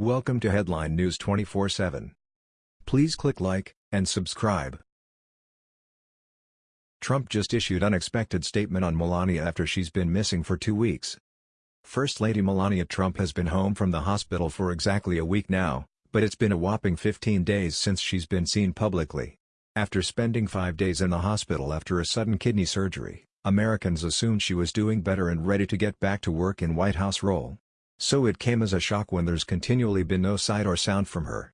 Welcome to Headline News 24/7. Please click like and subscribe. Trump just issued unexpected statement on Melania after she's been missing for 2 weeks. First Lady Melania Trump has been home from the hospital for exactly a week now, but it's been a whopping 15 days since she's been seen publicly. After spending 5 days in the hospital after a sudden kidney surgery, Americans assumed she was doing better and ready to get back to work in White House role. So it came as a shock when there's continually been no sight or sound from her.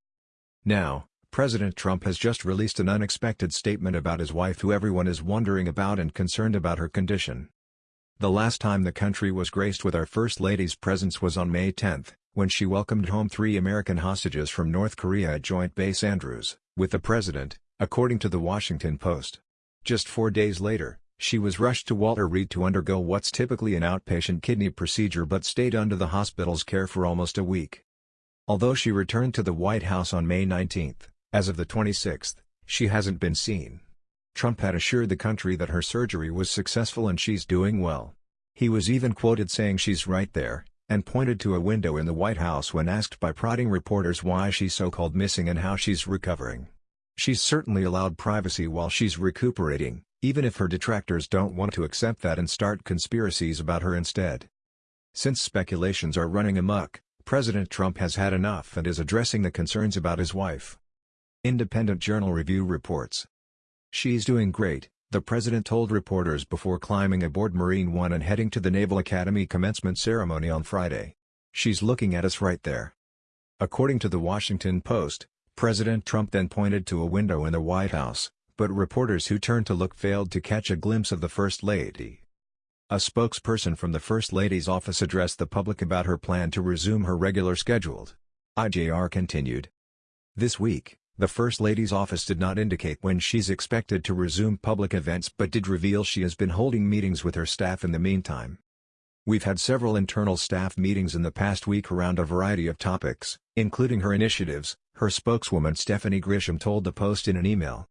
Now, President Trump has just released an unexpected statement about his wife who everyone is wondering about and concerned about her condition. The last time the country was graced with our First Lady's presence was on May 10, when she welcomed home three American hostages from North Korea at Joint Base Andrews, with the president, according to The Washington Post. Just four days later, she was rushed to Walter Reed to undergo what's typically an outpatient kidney procedure but stayed under the hospital's care for almost a week. Although she returned to the White House on May 19, as of the 26th, she hasn't been seen. Trump had assured the country that her surgery was successful and she's doing well. He was even quoted saying she's right there, and pointed to a window in the White House when asked by prodding reporters why she's so-called missing and how she's recovering. She's certainly allowed privacy while she's recuperating, even if her detractors don't want to accept that and start conspiracies about her instead. Since speculations are running amok, President Trump has had enough and is addressing the concerns about his wife. Independent Journal Review reports. She's doing great, the president told reporters before climbing aboard Marine One and heading to the Naval Academy commencement ceremony on Friday. She's looking at us right there. According to the Washington Post, President Trump then pointed to a window in the White House, but reporters who turned to look failed to catch a glimpse of the First Lady. A spokesperson from the First Lady's office addressed the public about her plan to resume her regular scheduled. IJR continued. This week, the First Lady's office did not indicate when she's expected to resume public events but did reveal she has been holding meetings with her staff in the meantime. We've had several internal staff meetings in the past week around a variety of topics, including her initiatives, her spokeswoman Stephanie Grisham told the Post in an email.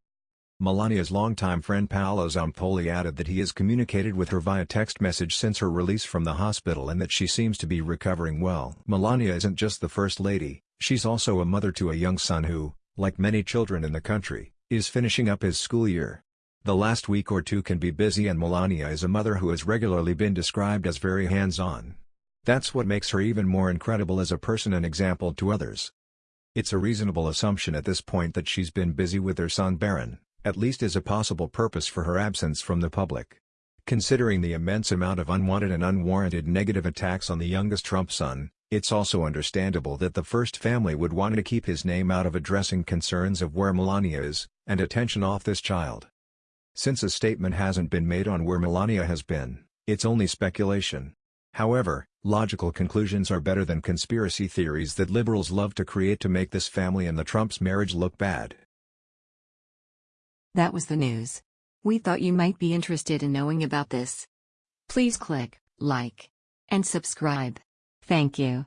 Melania's longtime friend Paolo Zampolli added that he has communicated with her via text message since her release from the hospital and that she seems to be recovering well. Melania isn't just the First Lady, she's also a mother to a young son who, like many children in the country, is finishing up his school year. The last week or two can be busy and Melania is a mother who has regularly been described as very hands-on. That's what makes her even more incredible as a person and example to others. It's a reasonable assumption at this point that she's been busy with her son Barron at least as a possible purpose for her absence from the public. Considering the immense amount of unwanted and unwarranted negative attacks on the youngest Trump son, it's also understandable that the first family would want to keep his name out of addressing concerns of where Melania is, and attention off this child. Since a statement hasn't been made on where Melania has been, it's only speculation. However, logical conclusions are better than conspiracy theories that liberals love to create to make this family and the Trumps' marriage look bad. That was the news. We thought you might be interested in knowing about this. Please click like and subscribe. Thank you.